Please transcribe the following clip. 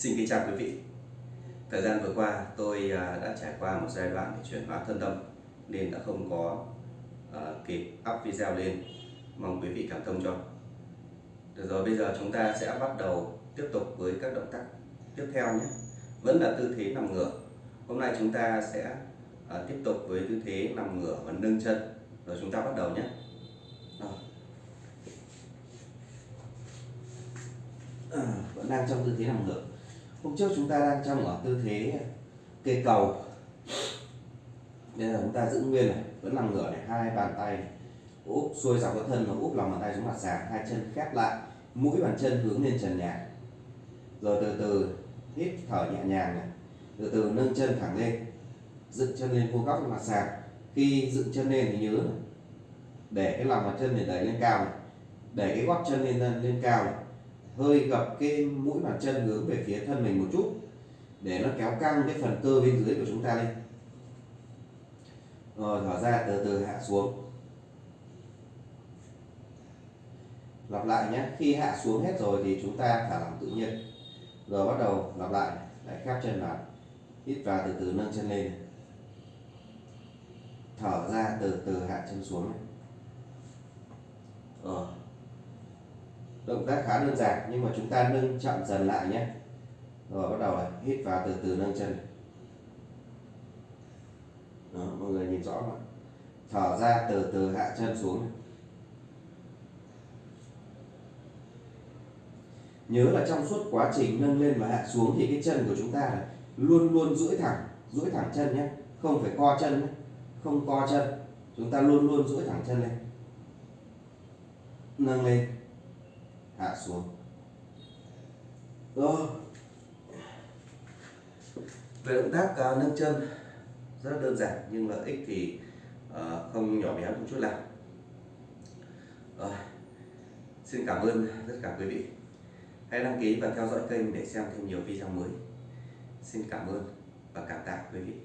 Xin kính chào quý vị. Thời gian vừa qua tôi à, đã trải qua một giai đoạn để chuyển hóa thân tâm nên đã không có à, uh, kịp up video lên. Mong quý vị cảm thông cho. Được rồi, bây giờ chúng ta sẽ bắt đầu tiếp tục với các động tác tiếp theo nhé. Vẫn là tư thế nằm ngửa. Hôm nay chúng ta sẽ uh, tiếp tục với tư thế nằm ngửa và nâng chân. Rồi chúng ta bắt đầu nhé. Rồi. À, vẫn đang trong tư thế nằm ngửa hôm trước chúng ta đang trong ở tư thế cây cầu. Bây giờ chúng ta giữ nguyên này vẫn nằm ngửa này hai bàn tay. Úp xuôi dọc cái thân và úp lòng bàn tay xuống mặt sàn hai chân khép lại mũi bàn chân hướng lên trần nhà. Rồi từ từ hít thở nhẹ nhàng này từ từ nâng chân thẳng lên dựng chân lên vuông góc mặt sàn. Khi dựng chân lên thì nhớ này, để cái lòng bàn chân này đẩy lên cao này để cái gót chân lên lên cao này hơi gập cái mũi bàn chân hướng về phía thân mình một chút, để nó kéo căng cái phần cơ bên dưới của chúng ta lên rồi, thở ra, từ từ hạ xuống. Lặp lại nhé, khi hạ xuống hết rồi thì chúng ta thả lỏng tự nhiên. Rồi bắt đầu lặp lại lại khép chân vào. Hít vào từ từ, nâng chân lên. Thở ra, từ từ hạ chân xuống này. Động tác khá đơn giản nhưng mà chúng ta nâng chậm dần lại nhé. Rồi bắt đầu là hít vào từ từ nâng chân. Đó, mọi người nhìn rõ mà thở ra từ từ hạ chân xuống nhớ là trong suốt quá trình nâng lên và hạ xuống thì cái chân của chúng ta là luôn luôn duỗi thẳng duỗi thẳng chân nhé. Không phải co chân nhé không co chân. Chúng ta luôn luôn duỗi thẳng chân lên. Nâng lên hạ xuống. Rồi. Về động tác uh, nâng chân rất đơn giản nhưng lợi ích thì uh, không nhỏ bé một chút nào. Rồi. Xin cảm ơn tất cả quý vị. Hãy đăng ký và theo dõi kênh để xem thêm nhiều video mới. Xin cảm ơn và cảm tạ quý vị.